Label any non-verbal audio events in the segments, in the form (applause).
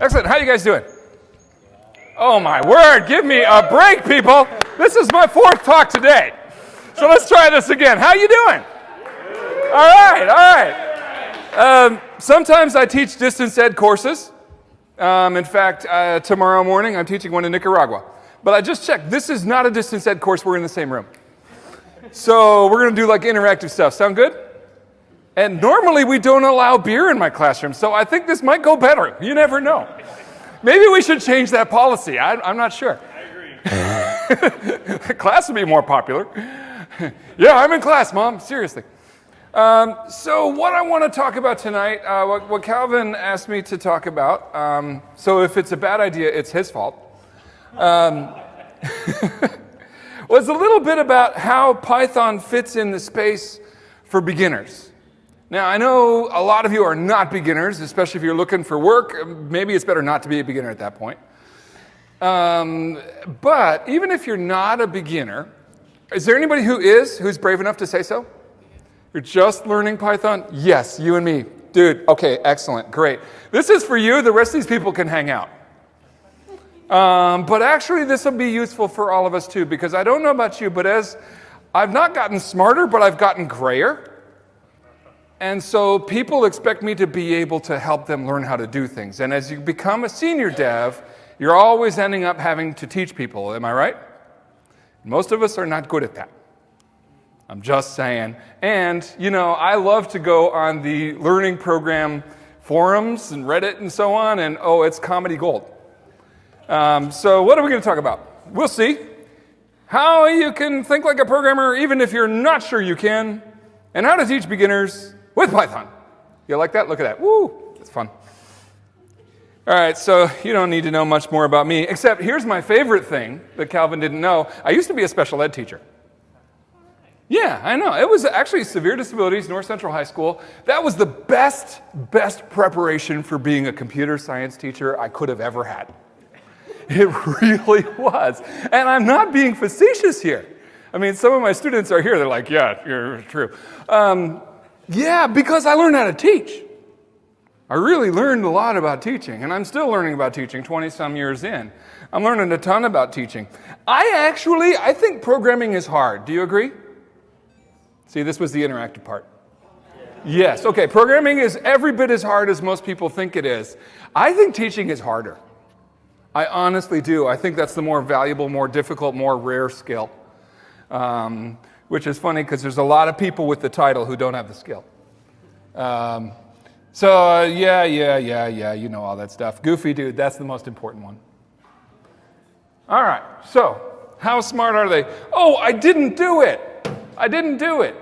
Excellent. How you guys doing? Oh my word, give me a break, people. This is my fourth talk today. So let's try this again. How are you doing? All right, all right. Um, sometimes I teach distance ed courses. Um, in fact, uh, tomorrow morning I'm teaching one in Nicaragua. But I just checked. This is not a distance ed course. We're in the same room. So we're going to do like interactive stuff. Sound good? And normally we don't allow beer in my classroom, so I think this might go better. You never know. Maybe we should change that policy. I, am not sure. I agree. (laughs) class would be more popular. yeah, I'm in class, Mom. Seriously. Um, so, what I want to talk about tonight, uh, what, what, Calvin asked me to talk about, um, so if it's a bad idea, it's his fault, um, (laughs) was a little bit about how Python fits in the space for beginners. Now, I know a lot of you are not beginners, especially if you're looking for work. Maybe it's better not to be a beginner at that point. Um, but even if you're not a beginner, is there anybody who is, who's brave enough to say so? You're just learning Python? Yes, you and me. Dude, okay, excellent, great. This is for you, the rest of these people can hang out. Um, but actually, this will be useful for all of us too, because I don't know about you, but as I've not gotten smarter, but I've gotten grayer. And so people expect me to be able to help them learn how to do things. And as you become a senior dev, you're always ending up having to teach people. Am I right? Most of us are not good at that. I'm just saying. And, you know, I love to go on the learning program forums and Reddit and so on, and oh, it's comedy gold. Um, so, what are we going to talk about? We'll see. How you can think like a programmer even if you're not sure you can, and how to teach beginners with Python. You like that? Look at that. Woo! It's fun. All right, so you don't need to know much more about me, except here's my favorite thing that Calvin didn't know. I used to be a special ed teacher. Yeah, I know. It was actually severe disabilities, North Central High School. That was the best, best preparation for being a computer science teacher I could have ever had. It (laughs) really was. And I'm not being facetious here. I mean, some of my students are here, they're like, yeah, you're true. Um, yeah, because I learned how to teach. I really learned a lot about teaching, and I'm still learning about teaching 20 some years in. I'm learning a ton about teaching. I actually, I think programming is hard. Do you agree? See, this was the interactive part. Yes, okay, programming is every bit as hard as most people think it is. I think teaching is harder. I honestly do. I think that's the more valuable, more difficult, more rare skill. Um, which is funny because there's a lot of people with the title who don't have the skill. Um, so, uh, yeah, yeah, yeah, yeah, you know all that stuff. Goofy dude, that's the most important one. All right, so how smart are they? Oh, I didn't do it. I didn't do it.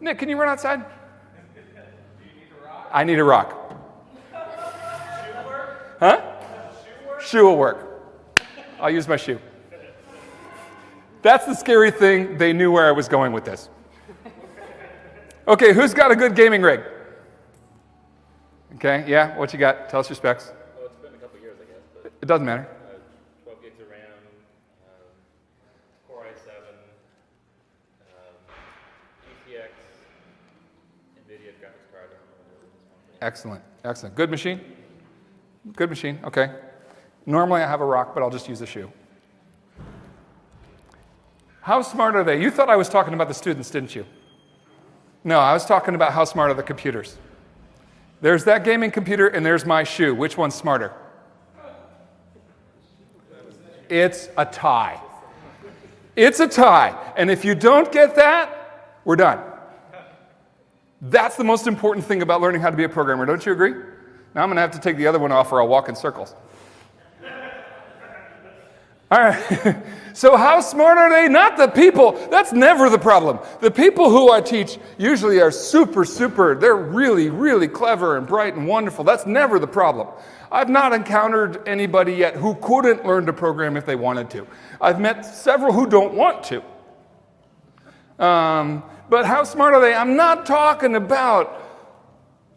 Nick, can you run outside? I need a rock. Huh? Shoe will work. I'll use my shoe. That's the scary thing. They knew where I was going with this. Okay, who's got a good gaming rig? Okay, yeah, what you got? Tell us your specs. Oh, it's been a couple years, I guess. But, it doesn't matter. Uh, 12 gigs of RAM, um, Core i7, um, GTX, NVIDIA graphics card. Excellent, excellent. Good machine? Good machine, okay. Normally I have a rock, but I'll just use a shoe. How smart are they? You thought I was talking about the students, didn't you? No, I was talking about how smart are the computers. There's that gaming computer, and there's my shoe. Which one's smarter? It's a tie. It's a tie. And if you don't get that, we're done. That's the most important thing about learning how to be a programmer. Don't you agree? Now I'm going to have to take the other one off or I'll walk in circles. All right. (laughs) so, how smart are they? Not the people. That's never the problem. The people who I teach usually are super, super, they're really, really clever and bright and wonderful. That's never the problem. I've not encountered anybody yet who couldn't learn to program if they wanted to. I've met several who don't want to. Um, but how smart are they? I'm not talking about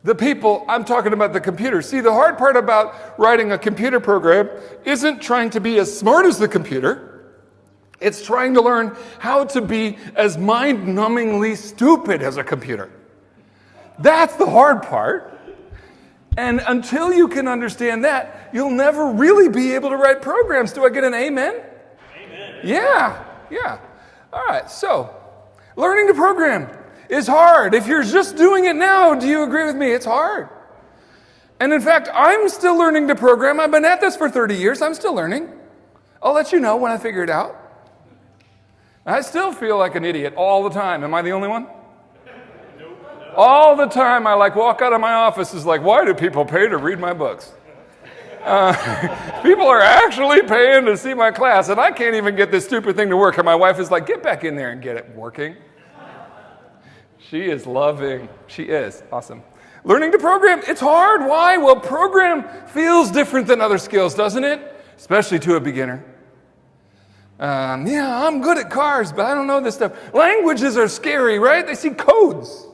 the people, I'm talking about the computer. See, the hard part about writing a computer program isn't trying to be as smart as the computer. It's trying to learn how to be as mind numbingly stupid as a computer. That's the hard part. And until you can understand that, you'll never really be able to write programs. Do I get an amen? Amen. Yeah, yeah. All right, so learning to program is hard. If you're just doing it now, do you agree with me? It's hard. And in fact, I'm still learning to program. I've been at this for 30 years. I'm still learning. I'll let you know when I figure it out. I still feel like an idiot all the time. Am I the only one? All the time, I like walk out of my office is like, why do people pay to read my books? Uh, (laughs) people are actually paying to see my class, and I can't even get this stupid thing to work. And my wife is like, get back in there and get it working. She is loving. She is. Awesome. Learning to program, it's hard. Why? Well, program feels different than other skills, doesn't it? Especially to a beginner. Um, yeah, I'm good at cars, but I don't know this stuff. Languages are scary, right? They see codes.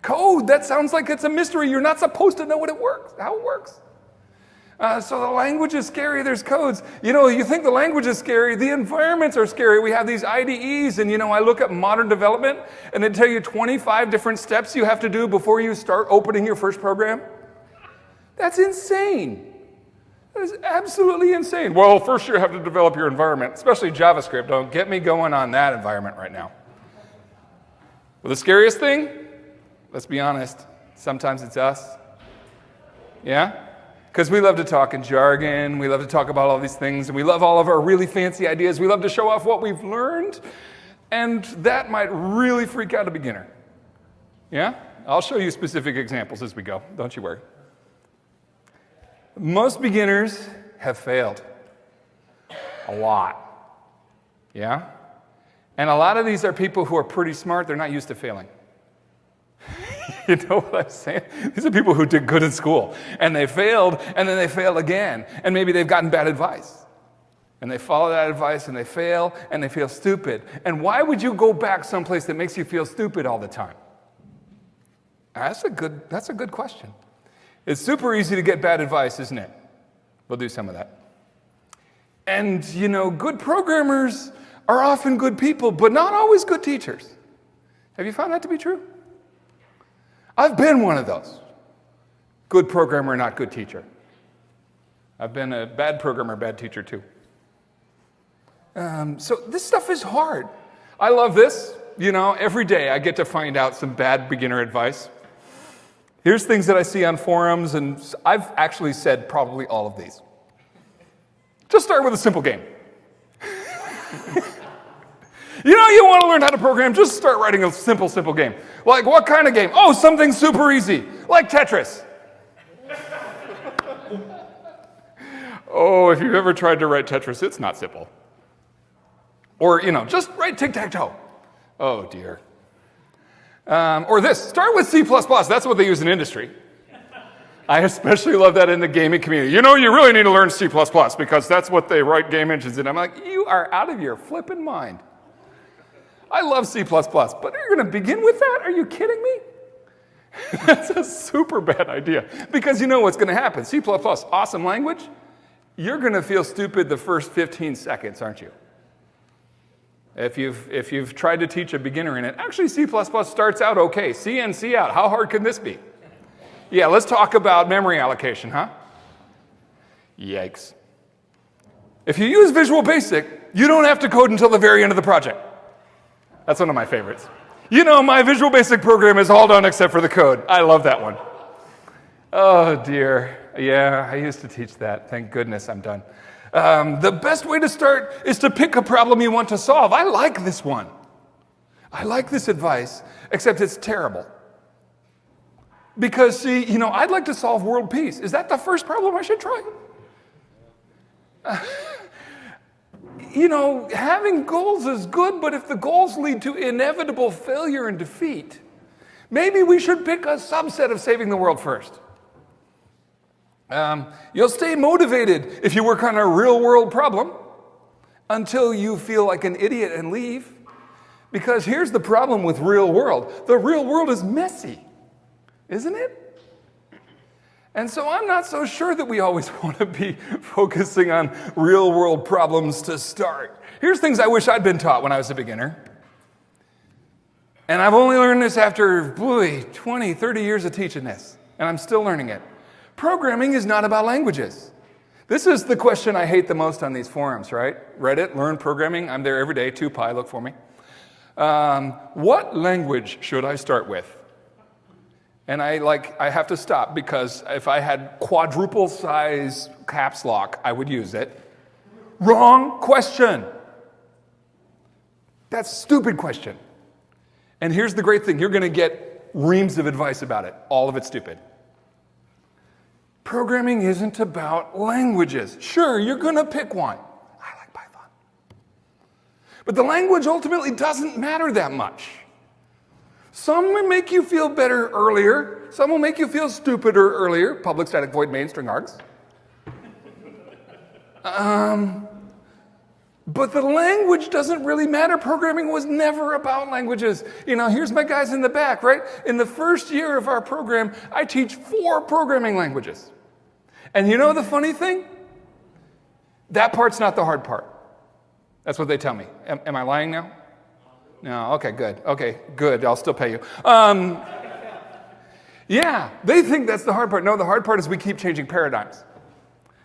Code, that sounds like it's a mystery. You're not supposed to know what it works, how it works. Uh, so the language is scary, there's codes. You know, you think the language is scary, the environments are scary. We have these IDEs, and you know, I look at modern development, and they tell you 25 different steps you have to do before you start opening your first program. That's insane. That is absolutely insane. Well, first you have to develop your environment, especially JavaScript. Don't get me going on that environment right now. Well, the scariest thing Let's be honest. Sometimes it's us. Yeah? Because we love to talk in jargon, we love to talk about all these things, and we love all of our really fancy ideas. We love to show off what we've learned, and that might really freak out a beginner. Yeah? I'll show you specific examples as we go. Don't you worry. Most beginners have failed. A lot. Yeah? And a lot of these are people who are pretty smart, they're not used to failing. (laughs) you know what I'm saying? These are people who did good in school and they failed and then they fail again. And maybe they've gotten bad advice. And they follow that advice and they fail and they feel stupid. And why would you go back someplace that makes you feel stupid all the time? That's a good, that's a good question. It's super easy to get bad advice, isn't it? We'll do some of that. And, you know, good programmers are often good people, but not always good teachers. Have you found that to be true? I've been one of those. Good programmer, not good teacher. I've been a bad programmer, bad teacher too. Um, so this stuff is hard. I love this. You know, every day I get to find out some bad beginner advice. Here's things that I see on forums, and I've actually said probably all of these. Just start with a simple game. (laughs) You know, you want to learn how to program, just start writing a simple, simple game. Like, what kind of game? Oh, something super easy, like Tetris. (laughs) oh, if you've ever tried to write Tetris, it's not simple. Or, you know, just write tic tac toe. Oh, dear. Um, or this start with C, that's what they use in industry. I especially love that in the gaming community. You know, you really need to learn C because that's what they write game engines in. I'm like, you are out of your flipping mind. I love C++, but are you're going to begin with that? Are you kidding me? (laughs) That's a super bad idea because you know what's going to happen. C++, awesome language. You're going to feel stupid the first 15 seconds, aren't you? If you've, if you've tried to teach a beginner in it, actually C++ starts out okay. C and C out. How hard can this be? Yeah, let's talk about memory allocation, huh? Yikes. If you use Visual Basic, you don't have to code until the very end of the project. That's one of my favorites. You know, my Visual Basic program is all done except for the code. I love that one. Oh, dear. Yeah, I used to teach that. Thank goodness I'm done. Um, the best way to start is to pick a problem you want to solve. I like this one. I like this advice, except it's terrible. Because, see, you know, I'd like to solve world peace. Is that the first problem I should try? (laughs) You know, having goals is good, but if the goals lead to inevitable failure and defeat, maybe we should pick a subset of saving the world first. Um, you'll stay motivated if you work on a real world problem until you feel like an idiot and leave. Because here's the problem with real world the real world is messy, isn't it? And so I'm not so sure that we always (laughs) want to be focusing on real world problems to start. Here's things I wish I'd been taught when I was a beginner. And I've only learned this after, boy, 20, 30 years of teaching this, and I'm still learning it. Programming is not about languages. This is the question I hate the most on these forums, right? Reddit, learn programming. I'm there every day. 2Pi, look for me. Um, what language should I start with? And I like I have to stop because if I had quadruple size caps lock, I would use it. Wrong question. That's a stupid question. And here's the great thing you're going to get reams of advice about it. All of it stupid. Programming isn't about languages. Sure, you're going to pick one. I like Python. But the language ultimately doesn't matter that much. Some will make you feel better earlier. Some will make you feel stupider earlier. Public static void main string args. Um, but the language doesn't really matter. Programming was never about languages. You know, here's my guys in the back, right? In the first year of our program, I teach four programming languages. And you know the funny thing? That part's not the hard part. That's what they tell me. Am, am I lying now? No, okay, good. Okay, good. I'll still pay you. Um, yeah, they think that's the hard part. No, the hard part is we keep changing paradigms.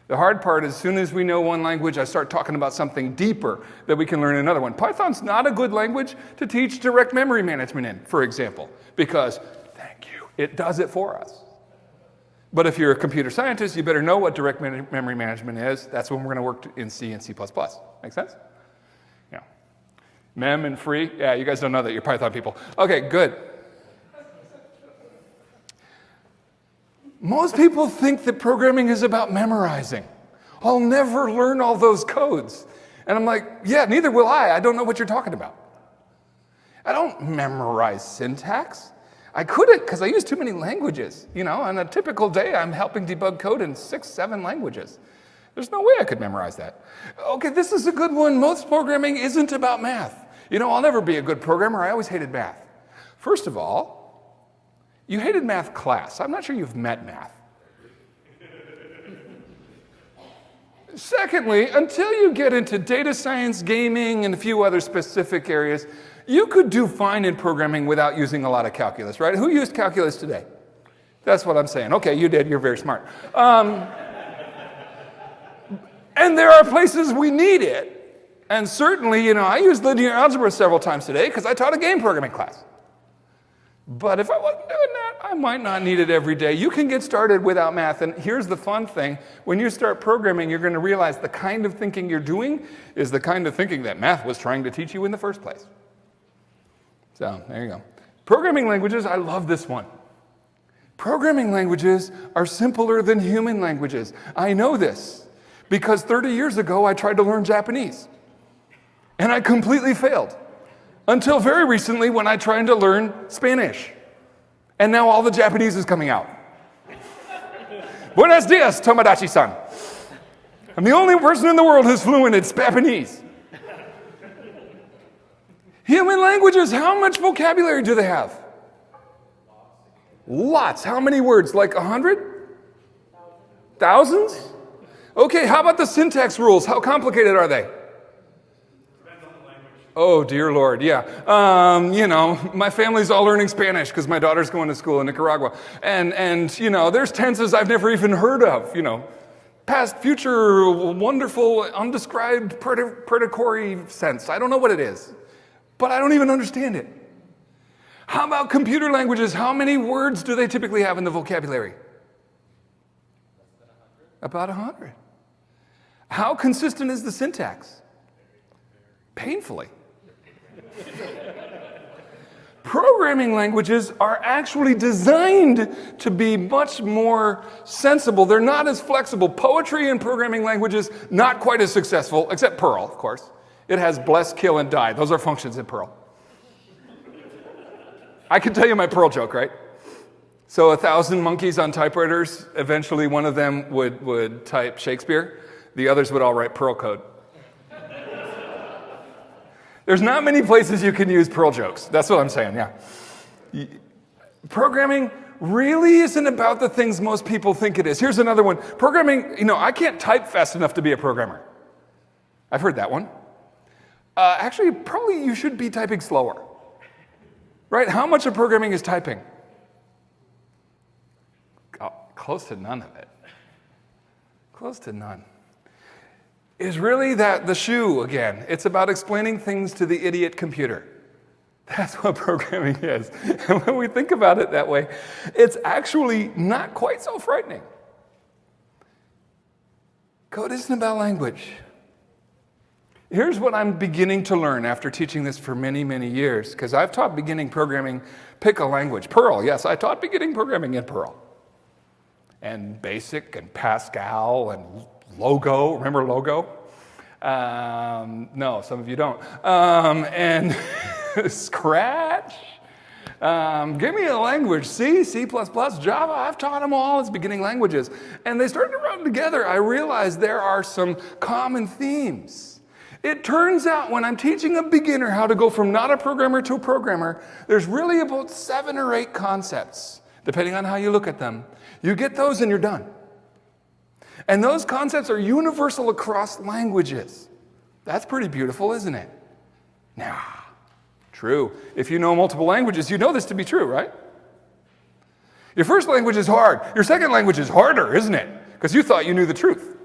The hard part is as soon as we know one language, I start talking about something deeper that we can learn another one. Python's not a good language to teach direct memory management in, for example, because, thank you, it does it for us. But if you're a computer scientist, you better know what direct memory management is. That's when we're going to work in C and C++. Make sense? Mem and free? Yeah, you guys don't know that. You're Python people. Okay, good. Most people think that programming is about memorizing. I'll never learn all those codes. And I'm like, yeah, neither will I. I don't know what you're talking about. I don't memorize syntax. I couldn't because I use too many languages. You know, on a typical day, I'm helping debug code in six, seven languages. There's no way I could memorize that. Okay, this is a good one. Most programming isn't about math. You know, I'll never be a good programmer. I always hated math. First of all, you hated math class. I'm not sure you've met math. Secondly, until you get into data science, gaming, and a few other specific areas, you could do fine in programming without using a lot of calculus, right? Who used calculus today? That's what I'm saying. Okay, you did. You're very smart. Um, and there are places we need it. And certainly, you know, I used linear algebra several times today because I taught a game programming class. But if I wasn't doing that, I might not need it every day. You can get started without math. And here's the fun thing when you start programming, you're going to realize the kind of thinking you're doing is the kind of thinking that math was trying to teach you in the first place. So there you go. Programming languages, I love this one. Programming languages are simpler than human languages. I know this because 30 years ago I tried to learn Japanese. And I completely failed. Until very recently when I tried to learn Spanish. And now all the Japanese is coming out. Buenos dias, Tomodachi san. I'm the only person in the world who's fluent in Japanese. Human languages, how much vocabulary do they have? Lots. How many words? Like a hundred? Thousands? Okay, how about the syntax rules? How complicated are they? Oh, dear Lord, yeah. Um, you know, my family's all learning Spanish because my daughter's going to school in Nicaragua. And, and, you know, there's tenses I've never even heard of, you know. Past, future, wonderful, undescribed predatory sense. I don't know what it is, but I don't even understand it. How about computer languages? How many words do they typically have in the vocabulary? About a hundred. How consistent is the syntax? Painfully. Programming languages are actually designed to be much more sensible. They're not as flexible. Poetry in programming languages, not quite as successful, except Perl, of course. It has bless, kill, and die. Those are functions in Perl. I can tell you my Perl joke, right? So a thousand monkeys on typewriters, eventually one of them would, would type Shakespeare. The others would all write Perl code. There's not many places you can use Perl jokes. That's what I'm saying, yeah. Programming really isn't about the things most people think it is. Here's another one. Programming, you know, I can't type fast enough to be a programmer. I've heard that one. Uh, actually, probably you should be typing slower. Right? How much of programming is typing? close to none of it, close to none, is really that the shoe again. It's about explaining things to the idiot computer. That's what (laughs) programming is. And when we think about it that way, it's actually not quite so frightening. Code isn't about language. Here's what I'm beginning to learn after teaching this for many, many years, because I've taught beginning programming, pick a language. Perl, yes, I taught beginning programming in Perl. And BASIC and Pascal and Logo, remember Logo? Um, no, some of you don't. Um, and (laughs) Scratch. Um, give me a language, C, C++, Java, I've taught them all as beginning languages. And they started to run together. I realized there are some common themes. It turns out when I'm teaching a beginner how to go from not a programmer to a programmer, there's really about seven or eight concepts, depending on how you look at them. You get those and you're done. And those concepts are universal across languages. That's pretty beautiful, isn't it? Now, true. If you know multiple languages, you know this to be true, right? Your first language is hard. Your second language is harder, isn't it? Because you thought you knew the truth.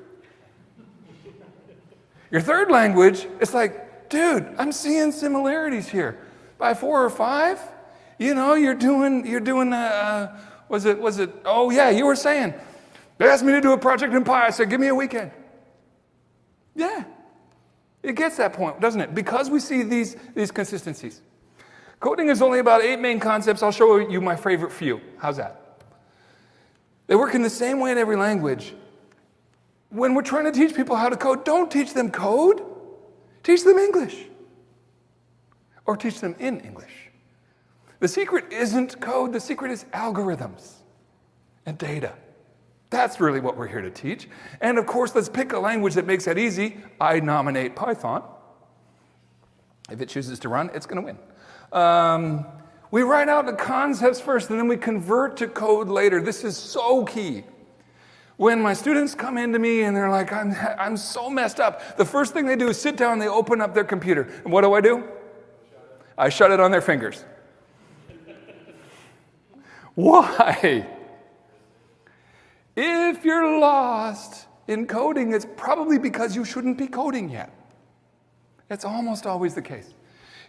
Your third language, it's like, dude, I'm seeing similarities here. By four or five, you know, you're doing, you're doing, uh, uh was it, was it, oh yeah, you were saying, they asked me to do a project in Pi. I said, give me a weekend. Yeah. It gets that point, doesn't it? Because we see these, these consistencies. Coding is only about eight main concepts. I'll show you my favorite few. How's that? They work in the same way in every language. When we're trying to teach people how to code, don't teach them code. Teach them English. Or teach them in English. The secret isn't code, the secret is algorithms and data. That's really what we're here to teach. And of course, let's pick a language that makes that easy. I nominate Python. If it chooses to run, it's going to win. Um, we write out the concepts first, and then we convert to code later. This is so key. When my students come into me and they're like, I'm, I'm so messed up, the first thing they do is sit down and they open up their computer. And what do I do? I shut it on their fingers. (laughs) Why? If you're lost in coding, it's probably because you shouldn't be coding yet. It's almost always the case.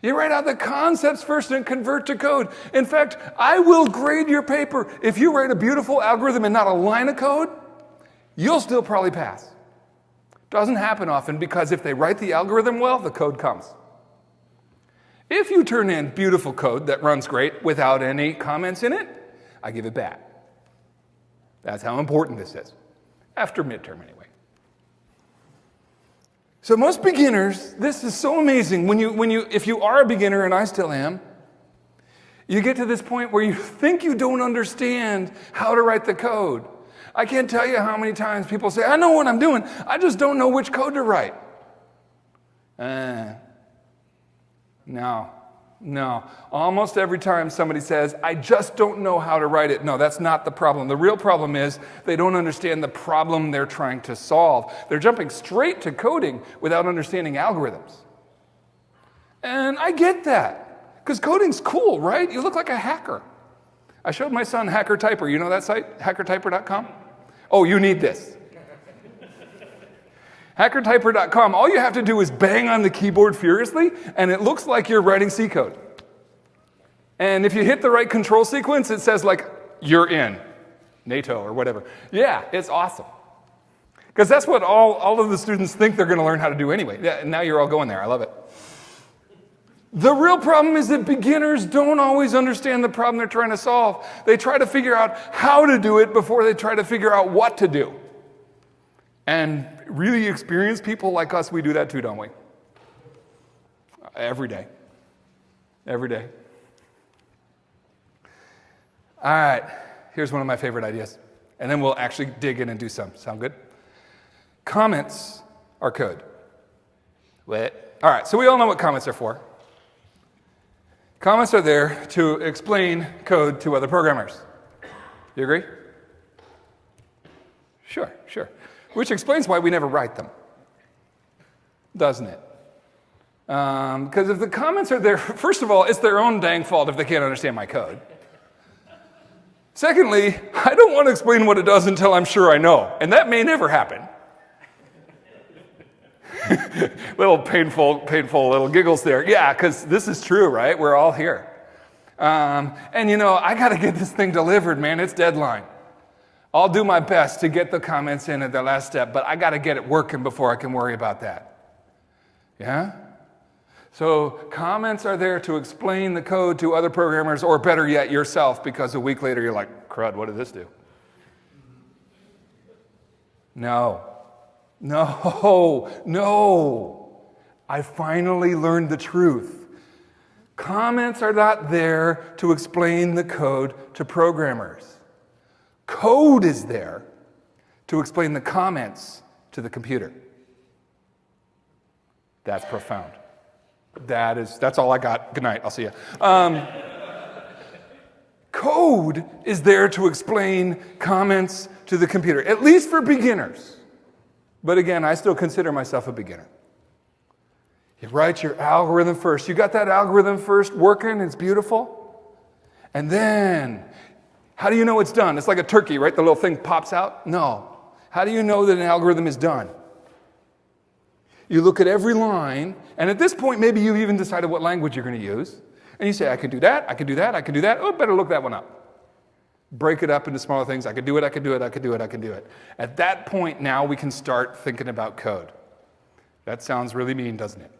You write out the concepts first and convert to code. In fact, I will grade your paper. If you write a beautiful algorithm and not a line of code, you'll still probably pass. Doesn't happen often because if they write the algorithm well, the code comes. If you turn in beautiful code that runs great without any comments in it, I give it back. That's how important this is, after midterm anyway. So most beginners, this is so amazing. When you, when you, if you are a beginner, and I still am, you get to this point where you (laughs) think you don't understand how to write the code. I can't tell you how many times people say, I know what I'm doing, I just don't know which code to write. Uh, no. No. Almost every time somebody says, I just don't know how to write it. No, that's not the problem. The real problem is they don't understand the problem they're trying to solve. They're jumping straight to coding without understanding algorithms. And I get that, because coding's cool, right? You look like a hacker. I showed my son Hacker Typer. You know that site, hackertyper.com? Oh, you need this. Hackertyper.com, all you have to do is bang on the keyboard furiously, and it looks like you're writing C code. And if you hit the right control sequence, it says, like, you're in NATO or whatever. Yeah, it's awesome. Because that's what all, all of the students think they're going to learn how to do anyway. Yeah, now you're all going there. I love it. The real problem is that beginners don't always understand the problem they're trying to solve. They try to figure out how to do it before they try to figure out what to do. And really experienced people like us, we do that too, don't we? Every day. Every day. All right, here's one of my favorite ideas. And then we'll actually dig in and do some. Sound good? Comments are code. What? All right, so we all know what comments are for. Comments are there to explain code to other programmers. You agree? Sure, sure. Which explains why we never write them, doesn't it? Because um, if the comments are there, (laughs) first of all, it's their own dang fault if they can't understand my code. Secondly, I don't want to explain what it does until I'm sure I know, and that may never happen. (laughs) little painful, painful little giggles there. Yeah, because this is true, right? We're all here. Um, and you know, I got to get this thing delivered, man. It's deadline. I'll do my best to get the comments in at the last step, but I got to get it working before I can worry about that. Yeah? So, comments are there to explain the code to other programmers, or better yet, yourself, because a week later you're like, crud, what did this do? No. No, (laughs) no. I finally learned the truth. Comments are not there to explain the code to programmers. Code is there to explain the comments to the computer. That's profound. That is, that's all I got. Good night. I'll see you. Um, code is there to explain comments to the computer, at least for beginners. But again, I still consider myself a beginner. You write your algorithm first. You got that algorithm first working, it's beautiful. And then, how do you know it's done? It's like a turkey, right? The little thing pops out? No. How do you know that an algorithm is done? You look at every line, and at this point, maybe you've even decided what language you're going to use. And you say, I could do that, I could do that, I could do that. Oh, better look that one up. Break it up into smaller things. I could do it, I could do it, I could do it, I could do it. At that point, now we can start thinking about code. That sounds really mean, doesn't it?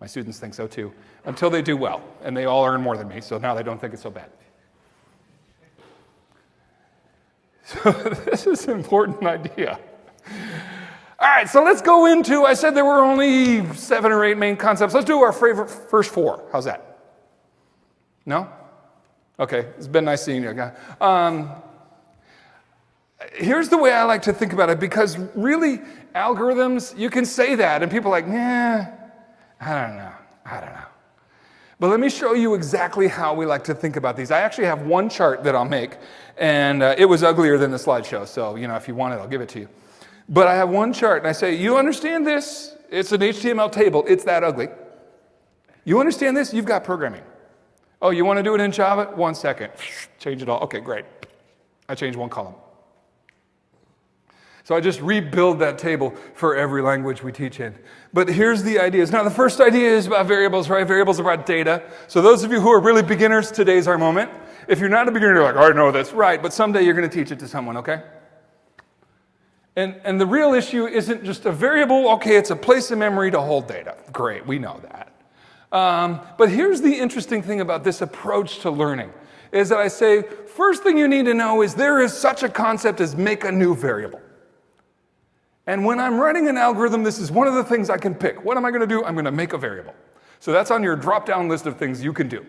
My students think so too, until they do well, and they all earn more than me, so now they don't think it's so bad. (laughs) So, this is an important idea. All right, so let's go into. I said there were only seven or eight main concepts. Let's do our favorite first four. How's that? No? Okay, it's been nice seeing you. Um, here's the way I like to think about it because really, algorithms, you can say that, and people are like, nah, I don't know, I don't know. But let me show you exactly how we like to think about these. I actually have one chart that I'll make, and uh, it was uglier than the slideshow, so you know, if you want it, I'll give it to you. But I have one chart and I say, You understand this? It's an HTML table. It's that ugly. You understand this? You've got programming. Oh, you want to do it in Java? One second. (laughs) Change it all. Okay, great. I change one column. So I just rebuild that table for every language we teach in. But here's the ideas. Now, the first idea is about variables, right? Variables about data. So those of you who are really beginners, today's our moment. If you're not a beginner, you're like, I know this. Right, but someday you're going to teach it to someone, okay? And, and the real issue isn't just a variable, okay, it's a place in memory to hold data. Great, we know that. Um, but here's the interesting thing about this approach to learning is that I say, first thing you need to know is there is such a concept as make a new variable. And when I'm writing an algorithm, this is one of the things I can pick. What am I going to do? I'm going to make a variable. So that's on your drop down list of things you can do.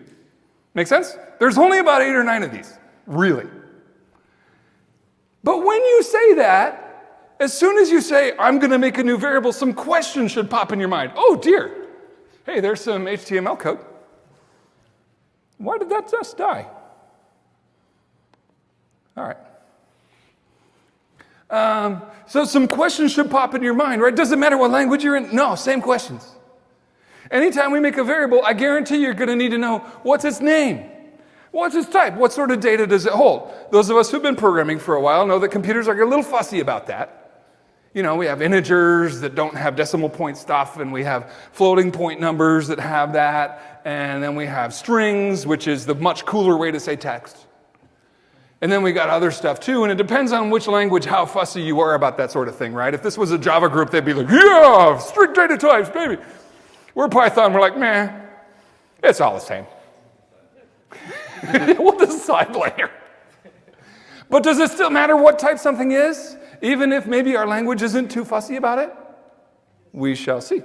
Make sense? There's only about eight or nine of these, really. But when you say that, as soon as you say, I'm going to make a new variable, some questions should pop in your mind. Oh, dear. Hey, there's some HTML code. Why did that just die? All right. Um, so some questions should pop in your mind, right? Doesn't matter what language you're in. No, same questions. Anytime we make a variable, I guarantee you're going to need to know what's its name? What's its type? What sort of data does it hold? Those of us who've been programming for a while know that computers are a little fussy about that. You know, we have integers that don't have decimal point stuff, and we have floating point numbers that have that, and then we have strings, which is the much cooler way to say text. And then we got other stuff too, and it depends on which language, how fussy you are about that sort of thing, right? If this was a Java group, they'd be like, yeah, strict data types, baby. We're Python, we're like, man, it's all the same. (laughs) we'll decide later. But does it still matter what type something is? even if maybe our language isn't too fussy about it? We shall see.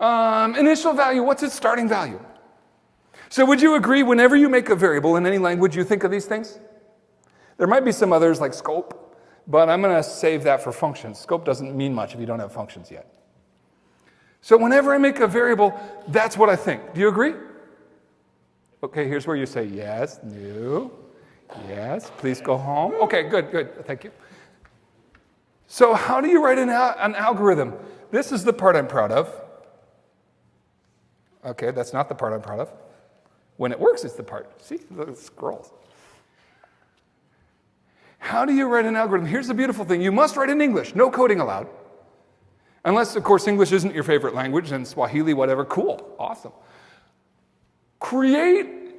Um, initial value, what's its starting value? So, would you agree whenever you make a variable in any language, you think of these things? There might be some others like scope, but I'm going to save that for functions. Scope doesn't mean much if you don't have functions yet. So, whenever I make a variable, that's what I think. Do you agree? Okay, here's where you say yes, no, yes, please go home. Okay, good, good, thank you. So, how do you write an, al- an algorithm? This is the part I'm proud of. Okay, that's not the part I'm proud of. When it works, it's the part. See, the scrolls. How do you write an algorithm? Here's the beautiful thing you must write in English, no coding allowed. Unless, of course, English isn't your favorite language and Swahili, whatever, cool, awesome. Create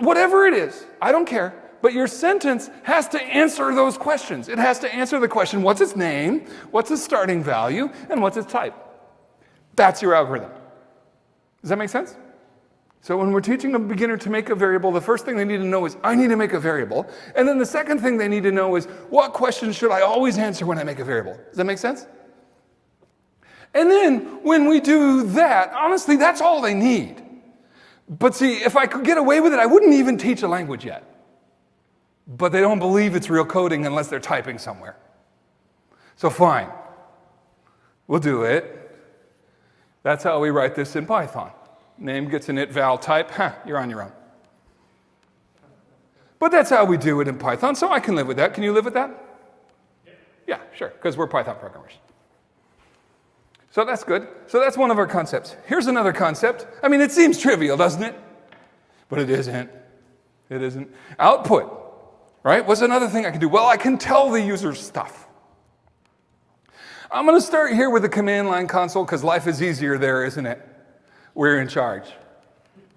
whatever it is, I don't care, but your sentence has to answer those questions. It has to answer the question what's its name, what's its starting value, and what's its type. That's your algorithm. Does that make sense? So when we're teaching a beginner to make a variable, the first thing they need to know is, I need to make a variable. And then the second thing they need to know is, what questions should I always answer when I make a variable? Does that make sense? And then when we do that, honestly, that's all they need. But see, if I could get away with it, I wouldn't even teach a language yet. But they don't believe it's real coding unless they're typing somewhere. So fine, we'll do it. That's how we write this in Python. Name gets an it val type, huh, you're on your own. But that's how we do it in Python, so I can live with that. Can you live with that? Yeah, sure, because we're Python programmers. So that's good. So that's one of our concepts. Here's another concept. I mean, it seems trivial, doesn't it? But it isn't. It isn't. Output, right? What's another thing I can do? Well, I can tell the user stuff. I'm going to start here with the command line console because life is easier there, isn't it? We're in charge.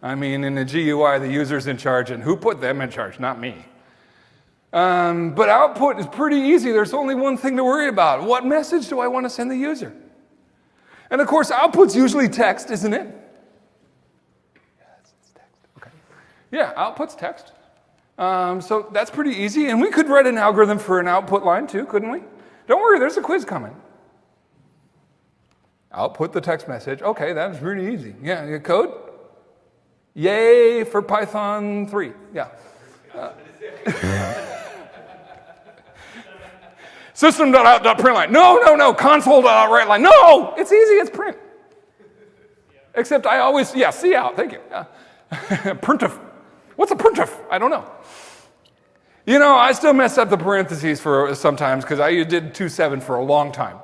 I mean, in the GUI, the user's in charge, and who put them in charge? Not me. Um, but output is pretty easy. There's only one thing to worry about. What message do I want to send the user? And of course, output's usually text, isn't it? Yes, it's text. Okay. Yeah, output's text. Um, so that's pretty easy. And we could write an algorithm for an output line too, couldn't we? Don't worry, there's a quiz coming. Output the text message. Okay, that's really easy. Yeah, code? Yay for Python 3. Yeah. Uh, (laughs) System.out.println. No, no, no. Console.writeline. No, it's easy. It's print. Except I always, yeah, cout. Thank you. Yeah. (laughs) printf. What's a printf? I don't know. You know, I still mess up the parentheses for sometimes because I did 2.7 for a long time.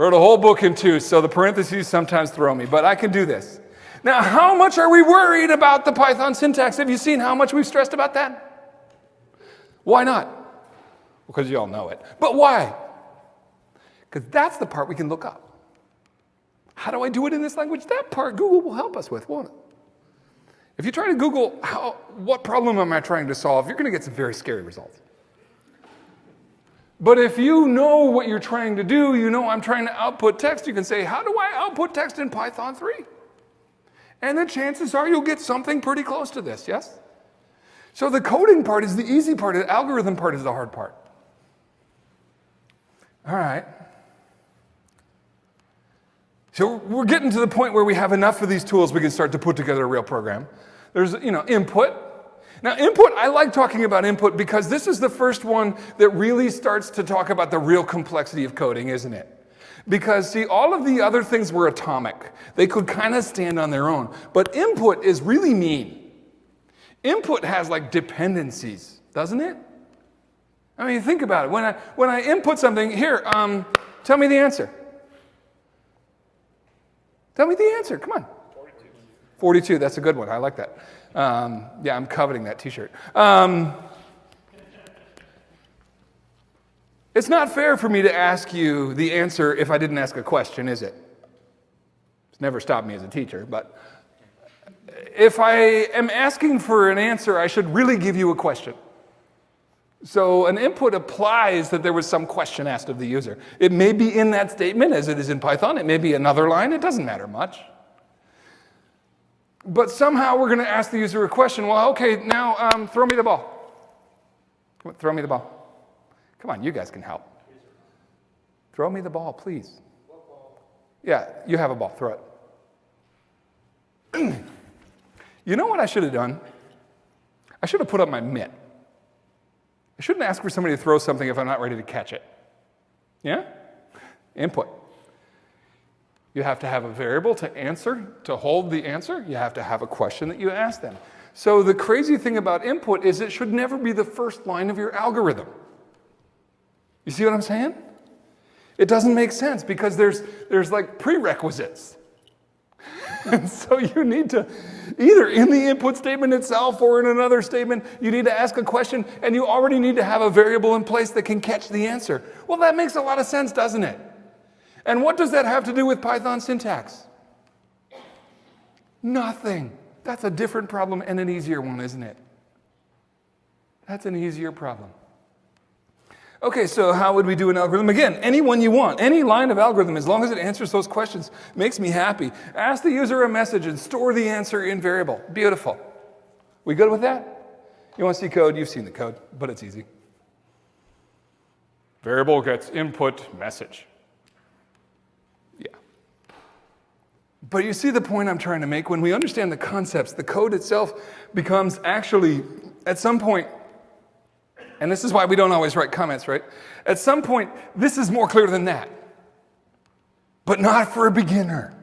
Wrote a whole book in two, so the parentheses sometimes throw me, but I can do this. Now, how much are we worried about the Python syntax? Have you seen how much we've stressed about that? Why not? because you all know it. But why? Because that's the part we can look up. How do I do it in this language? That part Google will help us with, won't it? If you try to Google how, what problem am I trying to solve, you're going to get some very scary results. But if you know what you're trying to do, you know I'm trying to output text, you can say, how do I output text in Python 3? And the chances are you'll get something pretty close to this, yes? So the coding part is the easy part, the algorithm part is the hard part. All right. So we're getting to the point where we have enough of these tools we can start to put together a real program. There's, you know, input. Now, input, I like talking about input because this is the first one that really starts to talk about the real complexity of coding, isn't it? Because, see, all of the other things were atomic. They could kind of stand on their own. But input is really mean. Input has like dependencies, doesn't it? I mean, think about it. When I, when I input something, here, um, tell me the answer. Tell me the answer. Come on. 42. 42. That's a good one. I like that. Um, yeah, I'm coveting that t shirt. Um, it's not fair for me to ask you the answer if I didn't ask a question, is it? It's never stopped me as a teacher, but if I am asking for an answer, I should really give you a question. So an input applies that there was some question asked of the user. It may be in that statement as it is in Python. It may be another line. It doesn't matter much. But somehow we're going to ask the user a question. Well, okay, now um, throw me the ball. Come On, throw me the ball. Come on, you guys can help. Throw me the ball, please. Yeah, you have a ball. Throw it. (clears throat) you know what I should have done? I should have put up my mitt. I shouldn't ask for somebody to throw something if I'm not ready to catch it. Yeah? Input. You have to have a variable to answer, to hold the answer. You have to have a question that you ask them. So the crazy thing about input is it should never be the first line of your algorithm. You see what I'm saying? It doesn't make sense because there's, there's like prerequisites. And (laughs) so you need to, either in the input statement itself or in another statement, you need to ask a question and you already need to have a variable in place that can catch the answer. Well, that makes a lot of sense, doesn't it? And what does that have to do with Python syntax? Nothing. That's a different problem and an easier one, isn't it? That's an easier problem. Okay, so how would we do an algorithm? Again, any one you want, any line of algorithm, as long as it answers those questions, makes me happy. Ask the user a message and store the answer in variable. Beautiful. We good with that? You want to see code? You've seen the code, but it's easy. Variable gets input message. Yeah. But you see the point I'm trying to make? When we understand the concepts, the code itself becomes actually, at some point, and this is why we don't always write comments, right? At some point, this is more clear than that. But not for a beginner.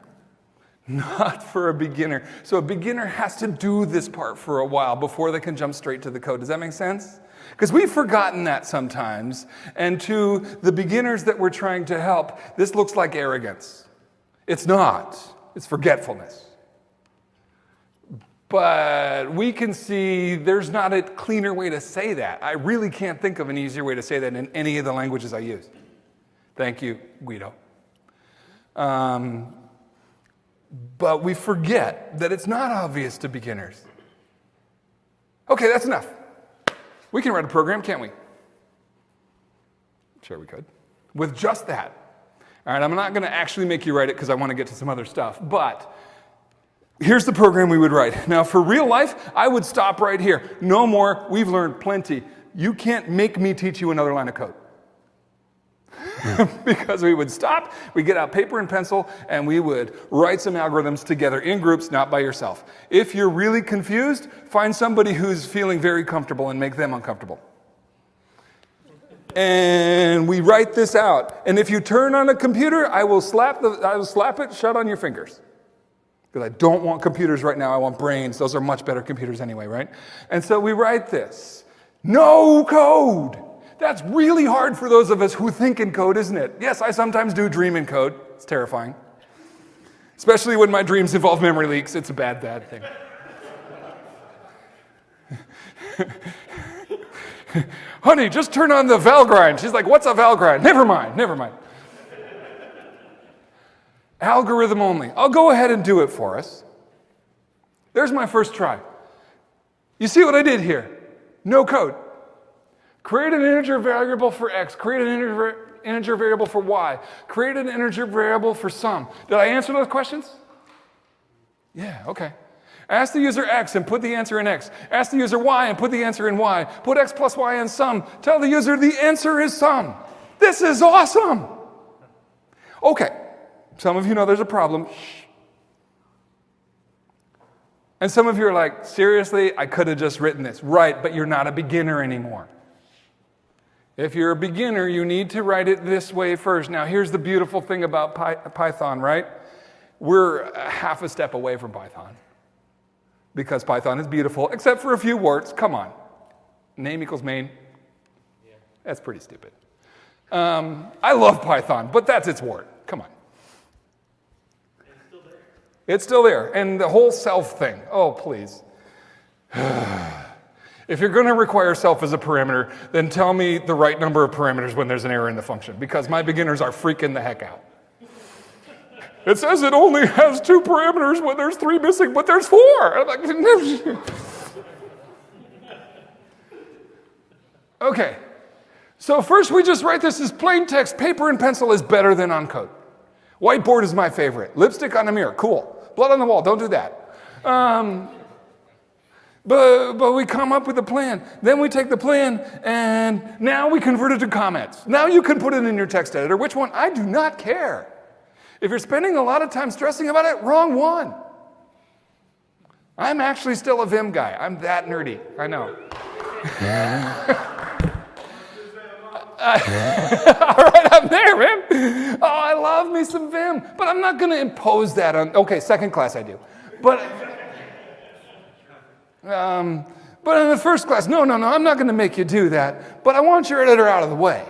Not for a beginner. So a beginner has to do this part for a while before they can jump straight to the code. Does that make sense? Because we've forgotten that sometimes. And to the beginners that we're trying to help, this looks like arrogance. It's not, it's forgetfulness. But we can see there's not a cleaner way to say that. I really can't think of an easier way to say that in any of the languages I use. Thank you, Guido. Um, but we forget that it's not obvious to beginners. Okay, that's enough. We can write a program, can't we? Sure, we could. With just that. All right, I'm not going to actually make you write it because I want to get to some other stuff. But Here's the program we would write. Now, for real life, I would stop right here. No more. We've learned plenty. You can't make me teach you another line of code. (laughs) because we would stop, we get out paper and pencil, and we would write some algorithms together in groups, not by yourself. If you're really confused, find somebody who's feeling very comfortable and make them uncomfortable. And we write this out. And if you turn on a computer, I will slap, the, I will slap it shut on your fingers. Because I don't want computers right now, I want brains. Those are much better computers anyway, right? And so we write this no code. That's really hard for those of us who think in code, isn't it? Yes, I sometimes do dream in code. It's terrifying. Especially when my dreams involve memory leaks. It's a bad, bad thing. (laughs) Honey, just turn on the Valgrind. She's like, What's a Valgrind? Never mind, never mind. Algorithm only. I'll go ahead and do it for us. There's my first try. You see what I did here? No code. Create an integer variable for x, create an integer, integer variable for y, create an integer variable for sum. Did I answer those questions? Yeah, okay. Ask the user x and put the answer in x. Ask the user y and put the answer in y. Put x plus y in sum. Tell the user the answer is sum. This is awesome. Okay, some of you know there's a problem. And some of you are like, seriously, I could have just written this. Right, but you're not a beginner anymore. If you're a beginner, you need to write it this way first. Now, here's the beautiful thing about Python, right? We're half a step away from Python because Python is beautiful, except for a few words. Come on. Name equals main. Yeah. That's pretty stupid. Um, I love Python, but that's its wart. Come on. It's still there. And the whole self thing. Oh, please. (sighs) if you're going to require self as a parameter, then tell me the right number of parameters when there's an error in the function, because my beginners are freaking the heck out. It says it only has two parameters when there's three missing, but there's four. (laughs) okay. So first we just write this as plain text. Paper and pencil is better than on code. Whiteboard is my favorite. Lipstick on a mirror, cool. Blood on the wall, don't do that. Um, but, but we come up with a plan. Then we take the plan and now we convert it to comments. Now you can put it in your text editor. Which one? I do not care. If you're spending a lot of time stressing about it, wrong one. I'm actually still a Vim guy. I'm that nerdy. I know. (laughs) (laughs) all right, I'm there, man. Oh, I love me some Vim, but I'm not going to impose that on. Okay, second class I do, but um, but in the first class, no, no, no, I'm not going to make you do that. But I want your editor out of the way.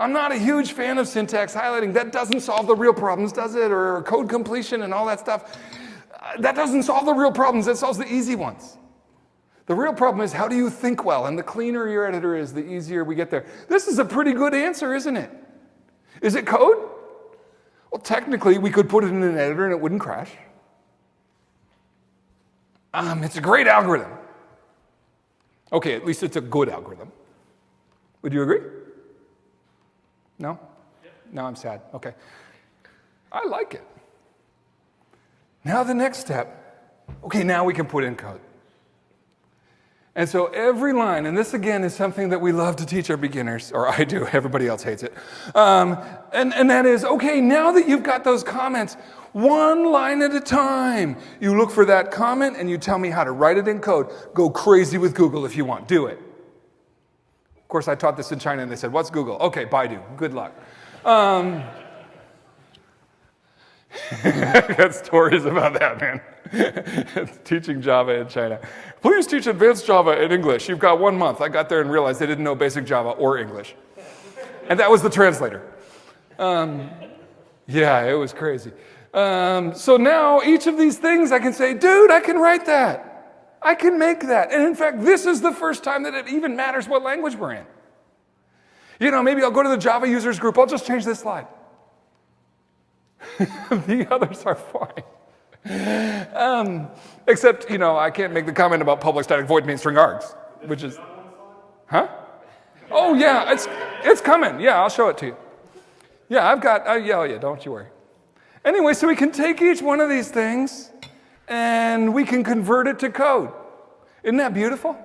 I'm not a huge fan of syntax highlighting. That doesn't solve the real problems, does it? Or code completion and all that stuff. Uh, that doesn't solve the real problems, that solves the easy ones. The real problem is how do you think well? And the cleaner your editor is, the easier we get there. This is a pretty good answer, isn't it? Is it code? Well, technically, we could put it in an editor and it wouldn't crash. Um, it's a great algorithm. Okay, at least it's a good algorithm. Would you agree? No? No, I'm sad. Okay. I like it. Now, the next step. Okay, now we can put in code. And so every line, and this again is something that we love to teach our beginners, or I do, (laughs) everybody else hates it. Um, and, and that is, okay, now that you've got those comments, one line at a time, you look for that comment and you tell me how to write it in code. Go crazy with Google if you want, do it. Of course, I taught this in China and they said, What's Google? Okay, Baidu, good luck. Um, (laughs) got stories about that, man. (laughs) Teaching Java in China. Please teach advanced Java in English. You've got one month. I got there and realized they didn't know basic Java or English. And that was the translator. Um, yeah, it was crazy. Um, so now each of these things I can say, dude, I can write that. I can make that. And in fact, this is the first time that it even matters what language we're in. You know, maybe I'll go to the Java users group, I'll just change this slide. (laughs) the others are fine. Um, except, you know, I can't make the comment about public static void main string args, which is, huh? Oh yeah, it's it's coming. Yeah, I'll show it to you. Yeah, I've got. Uh, yeah, oh, yeah, don't you worry. Anyway, so we can take each one of these things and we can convert it to code. Isn't that beautiful?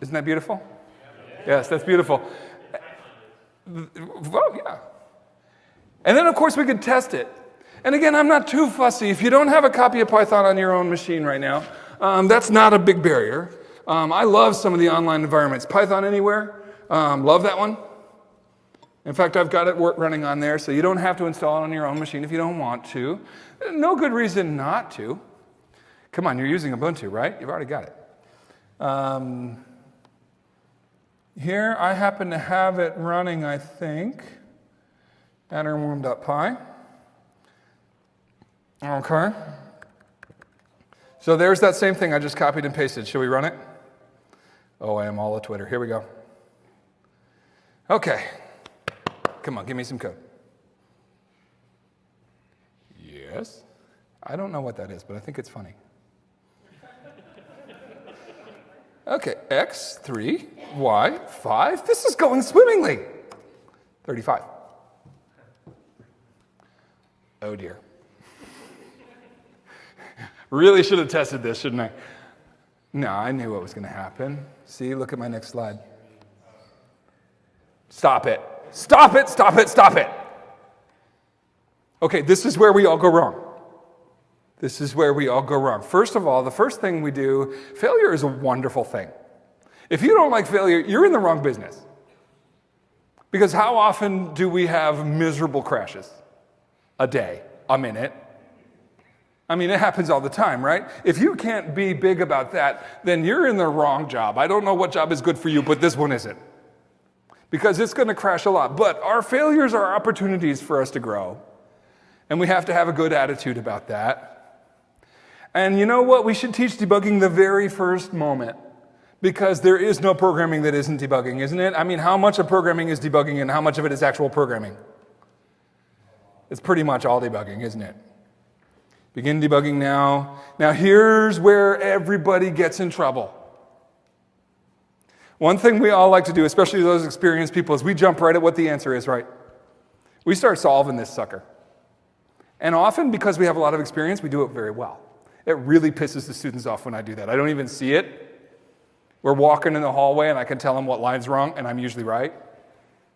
Isn't that beautiful? Yes, that's beautiful. Well, yeah. And then, of course, we could test it. And again, I'm not too fussy. If you don't have a copy of Python on your own machine right now, um, that's not a big barrier. Um, I love some of the online environments. Python Anywhere, um, love that one. In fact, I've got it running on there, so you don't have to install it on your own machine if you don't want to. No good reason not to. Come on, you're using Ubuntu, right? You've already got it. Um, here, I happen to have it running, I think, at warm.py. Okay. So there's that same thing I just copied and pasted. Should we run it? Oh, I am all a Twitter. Here we go. Okay. Come on, give me some code. Yes. I don't know what that is, but I think it's funny. Okay, x, 3, y, 5. This is going swimmingly. 35. Oh dear. really should have tested this, shouldn't I? No, I knew what was going to happen. See, look at my next slide. Stop it. Stop it, stop it, stop it. Okay, this is where we all go wrong. This is where we all go wrong. First of all, the first thing we do, failure is a wonderful thing. If you don't like failure, you're in the wrong business. Because how often do we have miserable crashes? A day, a minute. I mean, it happens all the time, right? If you can't be big about that, then you're in the wrong job. I don't know what job is good for you, but this one isn't because it's going to crash a lot. But our failures are opportunities for us to grow. And we have to have a good attitude about that. And you know what? We should teach debugging the very first moment because there is no programming that isn't debugging, isn't it? I mean, how much of programming is debugging and how much of it is actual programming? It's pretty much all debugging, isn't it? Begin debugging now. Now, here's where everybody gets in trouble. One thing we all like to do, especially those experienced people, is we jump right at what the answer is, right? We start solving this sucker. And often, because we have a lot of experience, we do it very well. It really pisses the students off when I do that. I don't even see it. We're walking in the hallway and I can tell them what line's wrong, and I'm usually right.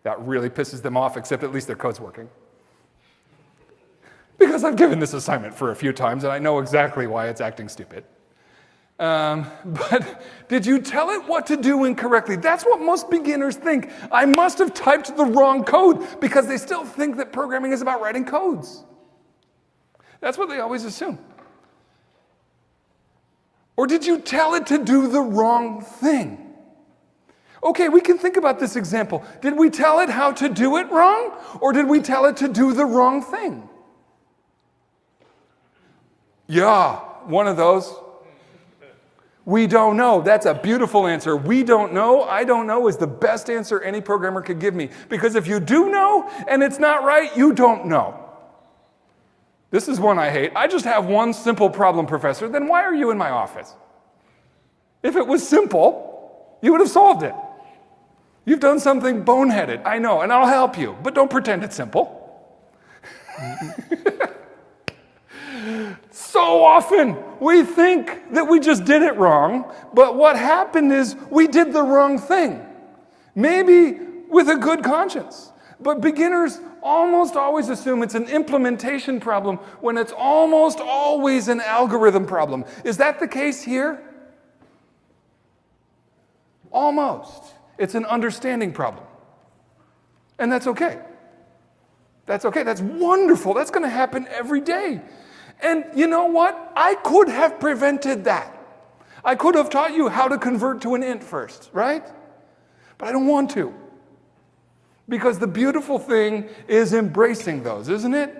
That really pisses them off, except at least their code's working. Because I've given this assignment for a few times and I know exactly why it's acting stupid. Um, but did you tell it what to do incorrectly? That's what most beginners think. I must have typed the wrong code because they still think that programming is about writing codes. That's what they always assume. Or did you tell it to do the wrong thing? Okay, we can think about this example. Did we tell it how to do it wrong, or did we tell it to do the wrong thing? Yeah, one of those. We don't know. That's a beautiful answer. We don't know. I don't know is the best answer any programmer could give me. Because if you do know and it's not right, you don't know. This is one I hate. I just have one simple problem, professor. Then why are you in my office? If it was simple, you would have solved it. You've done something boneheaded, I know, and I'll help you, but don't pretend it's simple. (laughs) so often we think that we just did it wrong, but what happened is we did the wrong thing. Maybe with a good conscience. But beginners almost always assume it's an implementation problem when it's almost always an algorithm problem. Is that the case here? Almost. It's an understanding problem. And that's okay. That's okay. That's wonderful. That's going to happen every day. And you know what? I could have prevented that. I could have taught you how to convert to an int first, right? But I don't want to. Because the beautiful thing is embracing those, isn't it?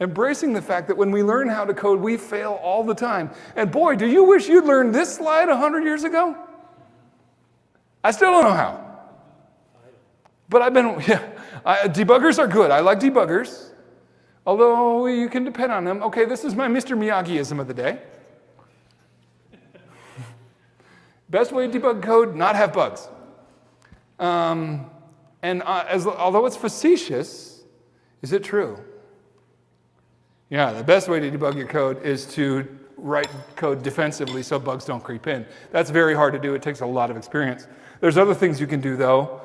Embracing the fact that when we learn how to code, we fail all the time. And boy, do you wish you'd learned this slide 100 years ago? I still don't know how. But I've been, (laughs) yeah, I, debuggers are good. I like debuggers. Although you can depend on them. Okay, this is my Mr. Miyagiism of the day. (laughs) Best way to debug code, not have bugs. Um, and uh, as, although it's facetious, is it true? Yeah, the best way to debug your code is to write code defensively so bugs don't creep in. That's very hard to do. It takes a lot of experience. There's other things you can do, though.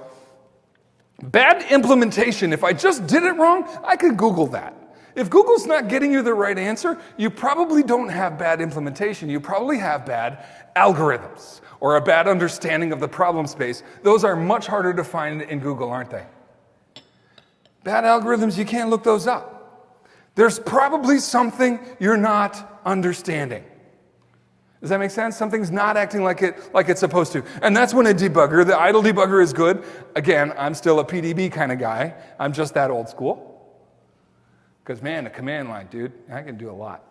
Bad implementation, if I just did it wrong, I could Google that. If Google's not getting you the right answer, you probably don't have bad implementation. You probably have bad algorithms or a bad understanding of the problem space. Those are much harder to find in Google, aren't they? Bad algorithms, you can't look those up. There's probably something you're not understanding. Does that make sense? Something's not acting like, it, like it's supposed to. And that's when a debugger, the IDLE debugger is good. Again, I'm still a PDB kind of guy. I'm just that old school. Because, man, a command line, dude, I can do a lot.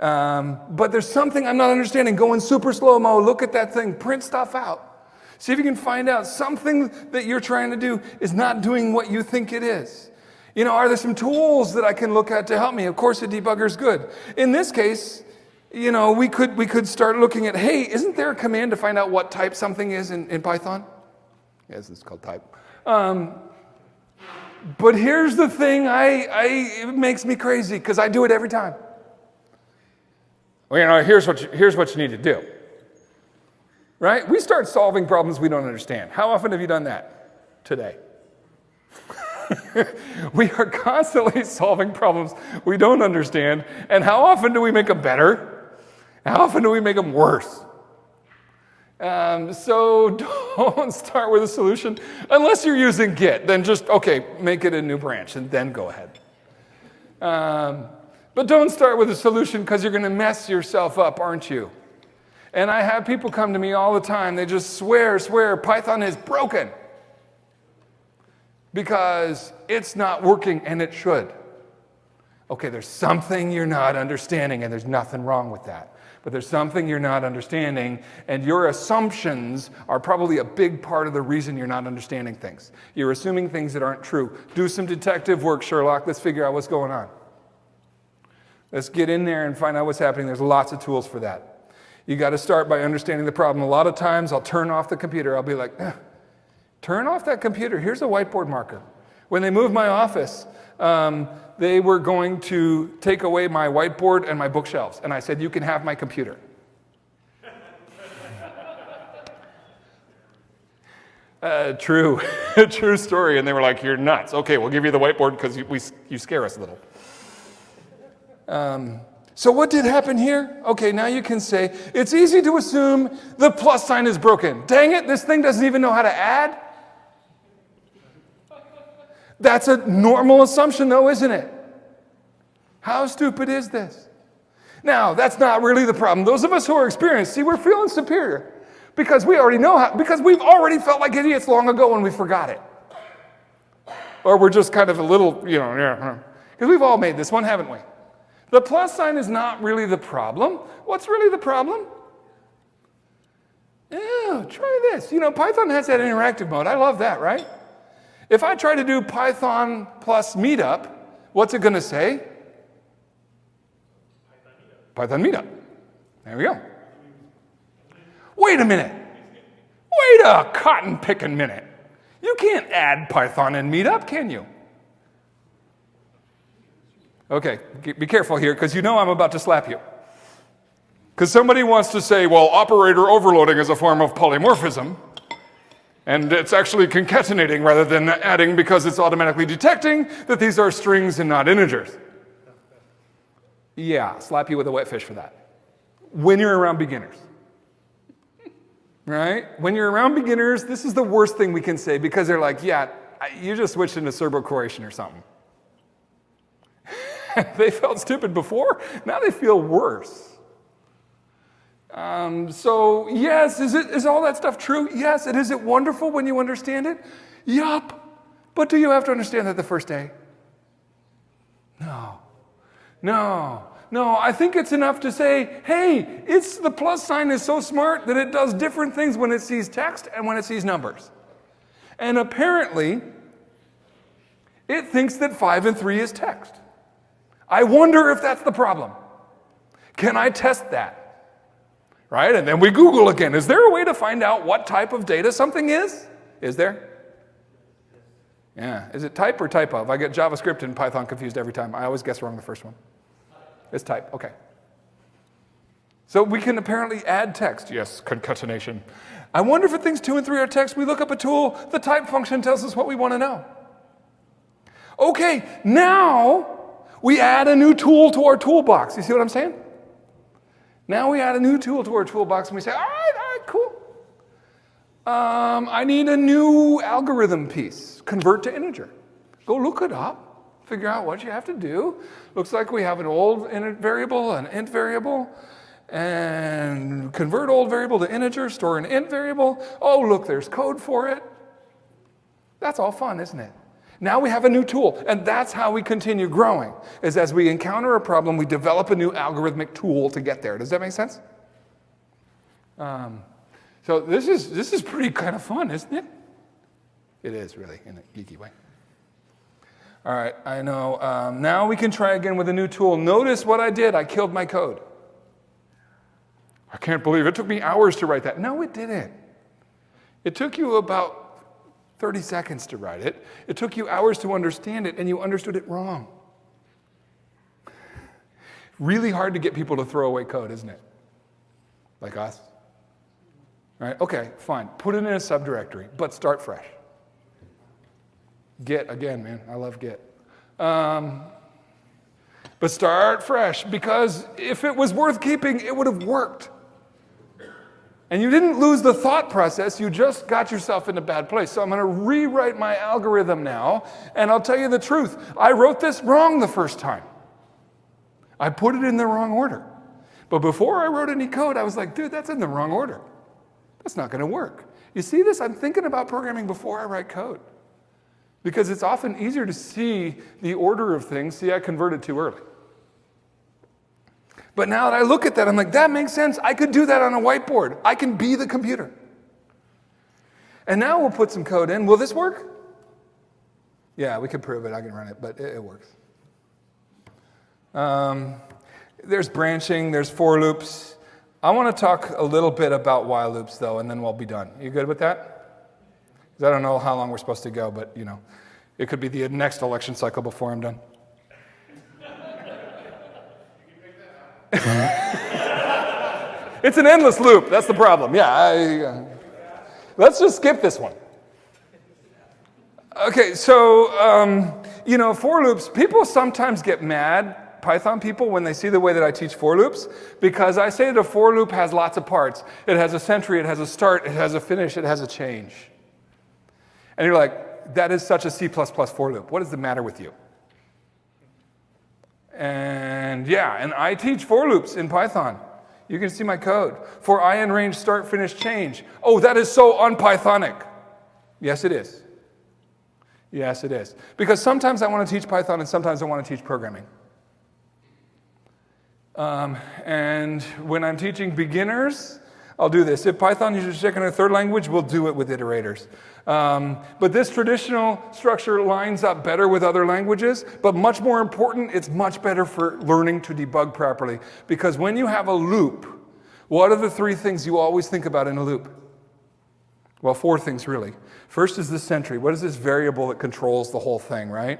Um, but there's something I'm not understanding. Go in super slow mo, look at that thing, print stuff out. See if you can find out something that you're trying to do is not doing what you think it is. You know, are there some tools that I can look at to help me? Of course, a debugger is good. In this case, you know, we could, we could start looking at, hey, isn't there a command to find out what type something is in, in Python? Yes, it's called type. Um, but here's the thing, I, I, it makes me crazy because I do it every time. Well, you know, here's what you, here's what you need to do. Right? We start solving problems we don't understand. How often have you done that? Today. (laughs) we are constantly (laughs) solving problems we don't understand. And how often do we make them better? How often do we make them worse? Um, so (laughs) don't start with a solution unless you're using Git. Then just, okay, make it a new branch and then go ahead. Um, but don't start with a solution because you're going to mess yourself up, aren't you? And I have people come to me all the time. They just swear, swear, Python is broken because it's not working and it should. Okay, there's something you're not understanding, and there's nothing wrong with that but there's something you're not understanding, and your assumptions are probably a big part of the reason you're not understanding things. You're assuming things that aren't true. Do some detective work, Sherlock. Let's figure out what's going on. Let's get in there and find out what's happening. There's lots of tools for that. You got to start by understanding the problem. A lot of times I'll turn off the computer. I'll be like, eh, turn off that computer. Here's a whiteboard marker. When they moved my office, um, they were going to take away my whiteboard and my bookshelves. And I said, You can have my computer. (laughs) Uh, true, (laughs) true story. And they were like, You're nuts. Okay, we'll give you the whiteboard because you, you scare us a little. Um, so, what did happen here? Okay, now you can say, It's easy to assume the plus sign is broken. Dang it, this thing doesn't even know how to add. That's a normal assumption, though, isn't it? How stupid is this? Now, that's not really the problem. Those of us who are experienced, see, we're feeling superior. Because we already know how, because we've already felt like idiots long ago when we forgot it. Or we're just kind of a little, you know, yeah. Because we've all made this one, haven't we? The plus sign is not really the problem. What's really the problem? Yeah, try this. You know, Python has that interactive mode. I love that, right? If I try to do Python plus meetup, what's it going to say? Python meetup. There we go. Wait a minute. Wait a cotton picking minute. You can't add Python and meetup, can you? Okay, be careful here because you know I'm about to slap you. Because somebody wants to say, well, operator overloading is a form of polymorphism, and it's actually concatenating rather than adding because it's automatically detecting that these are strings and not integers. Yeah, slap you with a wet fish for that. When you're around beginners. Right? When you're around beginners, this is the worst thing we can say because they're like, yeah, you just switched into Serbo Croatian or something. (laughs) they felt stupid before, now they feel worse. Um, so, yes, is, it, is all that stuff true? Yes. And is it wonderful when you understand it? Yup. But do you have to understand that the first day? No. No. No, I think it's enough to say, hey, it's the plus sign is so smart that it does different things when it sees text and when it sees numbers. And apparently, it thinks that 5 and 3 is text. I wonder if that's the problem. Can I test that? Right? And then we Google again. Is there a way to find out what type of data something is? Is there? Yeah. Is it type or type of? I get JavaScript and Python confused every time. I always guess wrong the first one. It's type. Okay. So we can apparently add text. Yes, concatenation. I wonder if things two and three are text. We look up a tool, the type function tells us what we want to know. Okay, now we add a new tool to our toolbox. You see what I'm saying? Now we add a new tool to our toolbox and we say, all right, all right, cool. Um, I need a new algorithm piece, convert to integer. Go look it up, figure out what you have to do. Looks like we have an old int variable, an int variable, and convert old variable to integer, store an int variable. Oh, look, there's code for it. That's all fun, isn't it? Now we have a new tool, and that's how we continue growing, is as we encounter a problem, we develop a new algorithmic tool to get there. Does that make sense? Um, so this is, this is pretty kind of fun, isn't it? It is, really, in a geeky way. All right, I know. Um, now we can try again with a new tool. Notice what I did. I killed my code. I can't believe it took me hours to write that. No, it didn't. It took you about 30 seconds to write it. It took you hours to understand it, and you understood it wrong. Really hard to get people to throw away code, isn't it? Like us? Right? Okay, fine. Put it in a subdirectory, but start fresh. Git, again, man. I love Git. Um, but start fresh because if it was worth keeping, it would have worked. And you didn't lose the thought process, you just got yourself in a bad place. So I'm going to rewrite my algorithm now, and I'll tell you the truth. I wrote this wrong the first time. I put it in the wrong order. But before I wrote any code, I was like, dude, that's in the wrong order. That's not going to work. You see this? I'm thinking about programming before I write code. Because it's often easier to see the order of things. See, I converted too early. But now that I look at that, I'm like, that makes sense. I could do that on a whiteboard. I can be the computer. And now we'll put some code in. Will this work? Yeah, we can prove it. I can run it, but it, it works. Um, there's branching, there's for loops. I want to talk a little bit about while loops, though, and then we'll be done. You good with that? Because I don't know how long we're supposed to go, but you know, it could be the next election cycle before I'm done. It's an endless loop. That's the problem. Yeah. I, uh, let's just skip this one. Okay, so, um, you know, for loops, people sometimes get mad, Python people, when they see the way that I teach for loops, because I say that a for loop has lots of parts. It has a sentry, it has a start, it has a finish, it has a change. And you're like, that is such a C++ for loop. What is the matter with you? And yeah, and I teach for loops in Python. You can see my code. For I in range start, finish, change. Oh, that is so unPythonic. Yes, it is. Yes, it is. Because sometimes I want to teach Python and sometimes I want to teach programming. Um, and when I'm teaching beginners, I'll do this. If Python is your second or third language, we'll do it with iterators. Um, but this traditional structure lines up better with other languages, but much more important, it's much better for learning to debug properly. Because when you have a loop, what are the three things you always think about in a loop? Well, four things really. First is the sentry. What is this variable that controls the whole thing, right?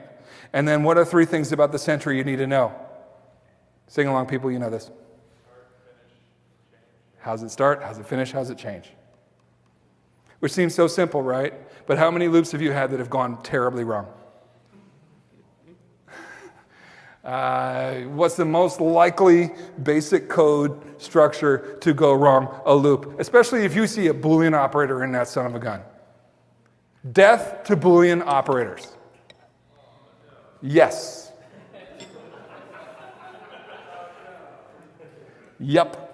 And then what are three things about the sentry you need to know? Sing along, people, you know this. How's it start? How's it finish? How's it change? Which seems so simple, right? But how many loops have you had that have gone terribly wrong? (laughs) Uh, what's the most likely basic code structure to go wrong? A loop, especially if you see a Boolean operator in that son of a gun. Death to Boolean operators. Yes. Yep.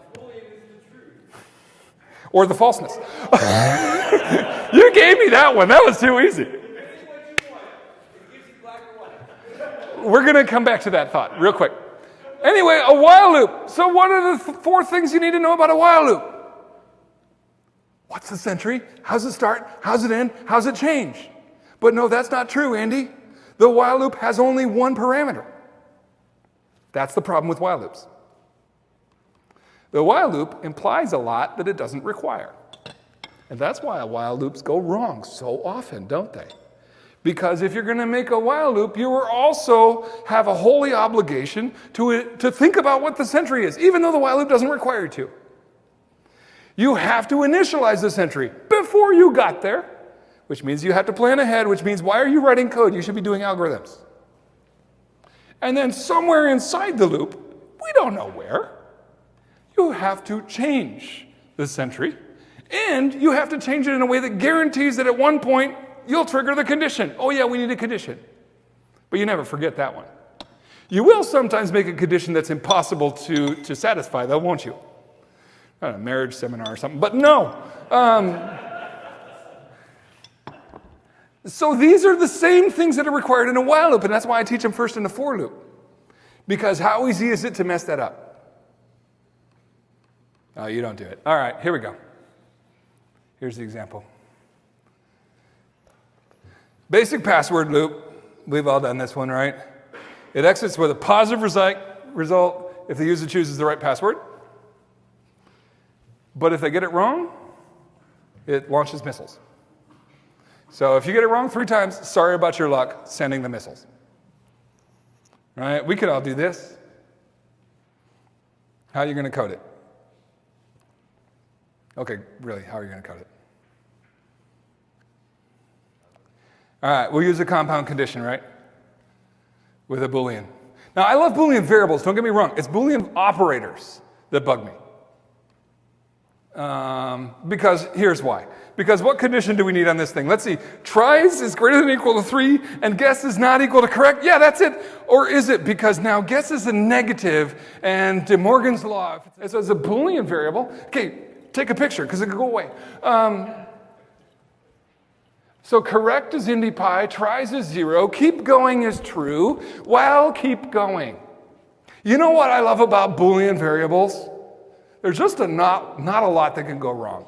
Or the falseness. (laughs) you gave me that one. That was too easy. We're going to come back to that thought real quick. Anyway, a while loop. So, what are the th- four things you need to know about a while loop? What's the sentry? How's it start? How's it end? How's it change? But no, that's not true, Andy. The while loop has only one parameter. That's the problem with while loops. The while loop implies a lot that it doesn't require. And that's why while loops go wrong so often, don't they? Because if you're going to make a while loop, you also have a holy obligation to, to think about what the sentry is, even though the while loop doesn't require you to. You have to initialize the sentry before you got there, which means you have to plan ahead, which means why are you writing code? You should be doing algorithms. And then somewhere inside the loop, we don't know where, you have to change the sentry. And you have to change it in a way that guarantees that at one point you'll trigger the condition. Oh, yeah, we need a condition. But you never forget that one. You will sometimes make a condition that's impossible to, to satisfy, though, won't you? a marriage seminar or something, but no. Um, so these are the same things that are required in a while loop, and that's why I teach them first in a for loop. Because how easy is it to mess that up? Oh, you don't do it. All right, here we go. Here's the example. Basic password loop. We've all done this one, right? It exits with a positive result if the user chooses the right password. But if they get it wrong, it launches missiles. So if you get it wrong three times, sorry about your luck sending the missiles. Right? We could all do this. How are you going to code it? Okay, really, how are you going to code it? All right, we'll use a compound condition, right? With a Boolean. Now, I love Boolean variables, don't get me wrong. It's Boolean operators that bug me. Um, because here's why. Because what condition do we need on this thing? Let's see. Tries is greater than or equal to 3, and guess is not equal to correct. Yeah, that's it. Or is it? Because now guess is a negative, and De Morgan's law, so it's a Boolean variable. Okay, take a picture, because it could go away. Um, so correct is IndyPy, tries is 0, keep going is true, well, keep going. You know what I love about Boolean variables? There's just a not, not a lot that can go wrong.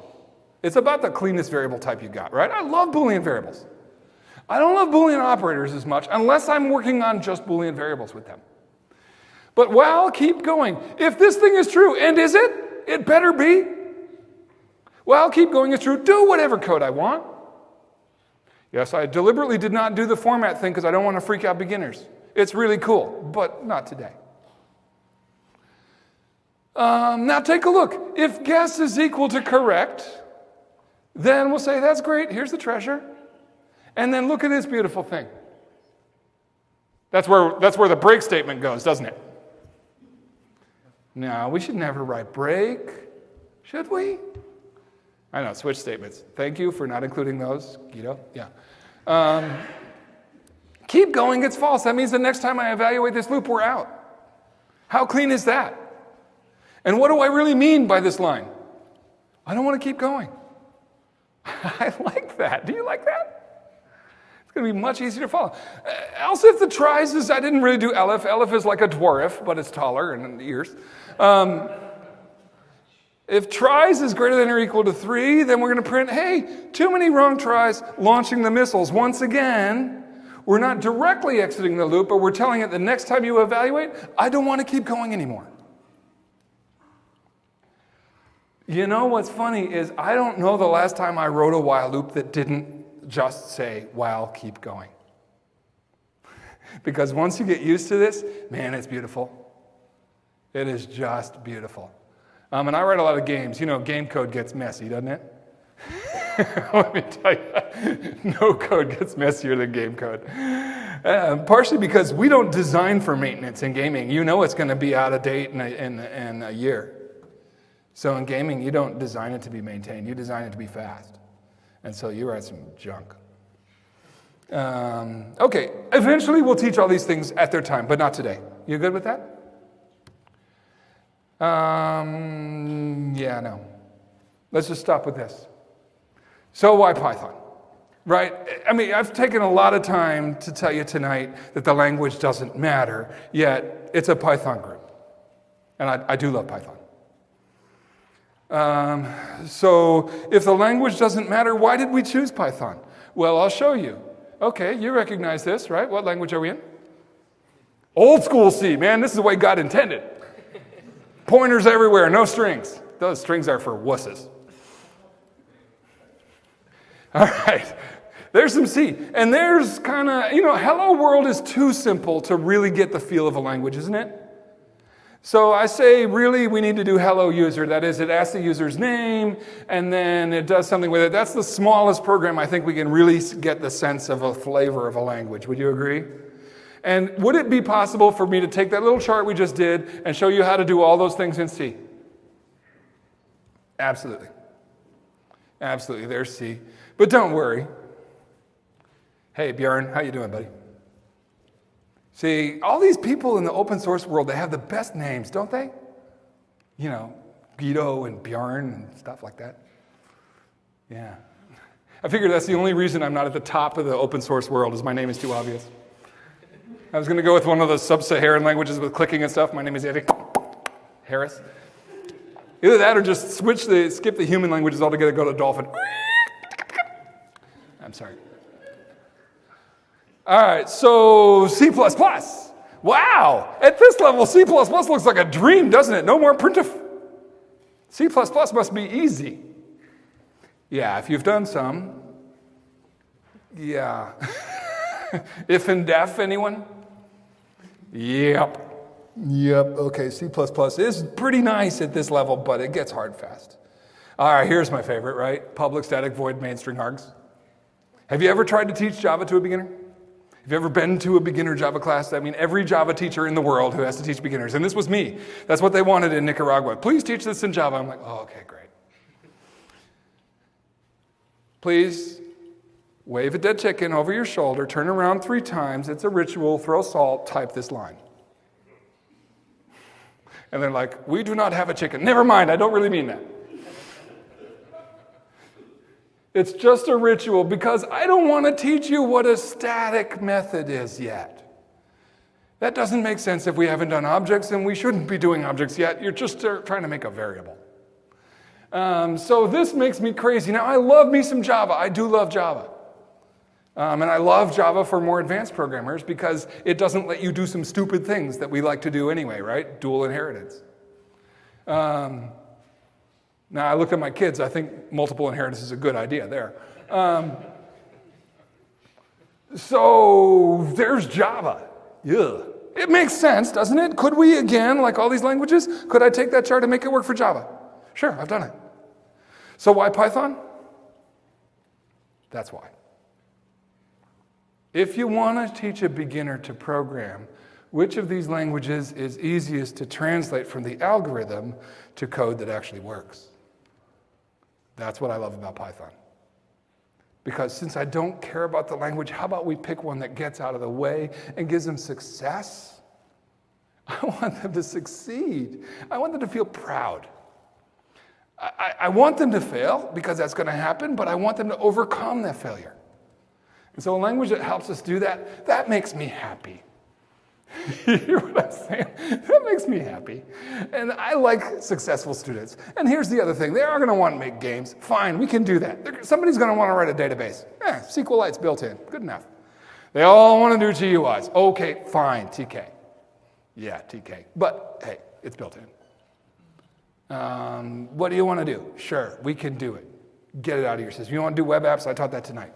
It's about the cleanest variable type you got, right? I love Boolean variables. I don't love Boolean operators as much unless I'm working on just Boolean variables with them. But well, keep going. If this thing is true, and is it? It better be. Well, I'll keep going is true. Do whatever code I want. Yes, I deliberately did not do the format thing because I don't want to freak out beginners. It's really cool, but not today. Um, now take a look. If guess is equal to correct, then we'll say, that's great, here's the treasure. And then look at this beautiful thing. That's where, that's where the break statement goes, doesn't it? No, we should never write break, should we? I know, switch statements. Thank you for not including those, Guido. Yeah. Um, keep going, it's false. That means the next time I evaluate this loop, we're out. How clean is that? And what do I really mean by this line? I don't want to keep going. (laughs) I like that. Do you like that? It's going to be much easier to follow. Uh, else, if the tries is, I didn't really do elif. elif is like a dwarf, but it's taller in the ears. Um, if tries is greater than or equal to three, then we're going to print, hey, too many wrong tries launching the missiles. Once again, we're not directly exiting the loop, but we're telling it the next time you evaluate, I don't want to keep going anymore. You know what's funny is I don't know the last time I wrote a while loop that didn't just say while keep going. (laughs) because once you get used to this, man, it's beautiful. It is just beautiful. Um, and I write a lot of games. You know, game code gets messy, doesn't it? (laughs) Let me tell you, (laughs) no code gets messier than game code. Uh, partially because we don't design for maintenance in gaming. You know it's going to be out of date in a, in, in a year. So in gaming, you don't design it to be maintained, you design it to be fast. And so you write some junk. Um, okay, eventually we'll teach all these things at their time, but not today. You good with that? Um, yeah, no. Let's just stop with this. So, why Python? Right? I mean, I've taken a lot of time to tell you tonight that the language doesn't matter, yet it's a Python group. And I, I do love Python. Um, so, if the language doesn't matter, why did we choose Python? Well, I'll show you. Okay, you recognize this, right? What language are we in? Old school C, man, this is the way God intended. Pointers everywhere, no strings. Those strings are for wusses. All right, there's some C. And there's kind of, you know, hello world is too simple to really get the feel of a language, isn't it? So I say, really, we need to do hello user. That is, it asks the user's name and then it does something with it. That's the smallest program I think we can really get the sense of a flavor of a language. Would you agree? And would it be possible for me to take that little chart we just did and show you how to do all those things in C? Absolutely. Absolutely, there's C. But don't worry. Hey, Bjorn, how you doing, buddy? See, all these people in the open source world, they have the best names, don't they? You know, Guido and Bjorn and stuff like that. Yeah. I figure that's the only reason I'm not at the top of the open source world is my name is too obvious. I was going to go with one of those sub-Saharan languages with clicking and stuff. My name is Andy Harris. Either that or just switch the, skip the human languages altogether, go to dolphin. I'm sorry. All right, so C++. Wow, at this level, C++ looks like a dream, doesn't it? No more printf. C++ must be easy. Yeah, if you've done some, yeah. (laughs) ifndef, anyone? Yep. Yep. Okay, C++ is pretty nice at this level, but it gets hard fast. All right, here's my favorite, right? Public static void main string args. Have you ever tried to teach Java to a beginner? Have you ever been to a beginner Java class? I mean, every Java teacher in the world who has to teach beginners, and this was me. That's what they wanted in Nicaragua. Please teach this in Java. I'm like, oh, okay, great. Please wave a dead chicken over your shoulder, turn around three times. It's a ritual. Throw salt, type this line. And they're like, we do not have a chicken. Never mind, I don't really mean that. It's just a ritual because I don't want to teach you what a static method is yet. That doesn't make sense if we haven't done objects and we shouldn't be doing objects yet. You're just uh, trying to make a variable. Um, so this makes me crazy. Now, I love me some Java. I do love Java. Um, and I love Java for more advanced programmers because it doesn't let you do some stupid things that we like to do anyway, right? Dual inheritance. Um, now, I look at my kids, I think multiple inheritance is a good idea there. Um, so there's Java. Yeah. It makes sense, doesn't it? Could we, again, like all these languages, could I take that chart and make it work for Java? Sure, I've done it. So why Python? That's why. If you want to teach a beginner to program, which of these languages is easiest to translate from the algorithm to code that actually works? That's what I love about Python. Because since I don't care about the language, how about we pick one that gets out of the way and gives them success (laughs) I want them to succeed. I want them to feel proud. I, I- want them to fail because that's going to happen, but I want them to overcome that failure. And so, a language that helps us do that, that makes me happy. (laughs) you hear what I'm saying? That makes me happy. And I like successful students. And here's the other thing they are going to want to make games. Fine, we can do that. Somebody's going to want to write a database. Eh, SQLite's built in. Good enough. They all want to do GUIs. Okay, fine, TK. Yeah, TK. But hey, it's built in. Um, what do you want to do? Sure, we can do it. Get it out of your system. You want to do web apps? I taught that tonight.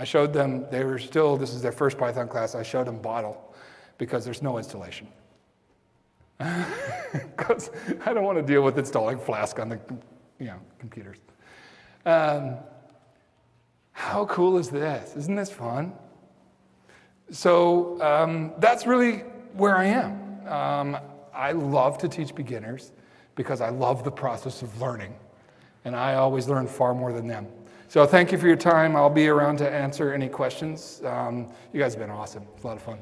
I showed them, they were still, this is their first Python class, I showed them Bottle because there's no installation. (laughs) Because I don't want to deal with installing Flask on the you know, computers. Um, how cool is this? Isn't this fun? So um, that's really where I am. Um, I love to teach beginners because I love the process of learning, and I always learn far more than them. So thank you for your time. I'll be around to answer any questions. Um, you guys have been awesome. It's a lot of fun.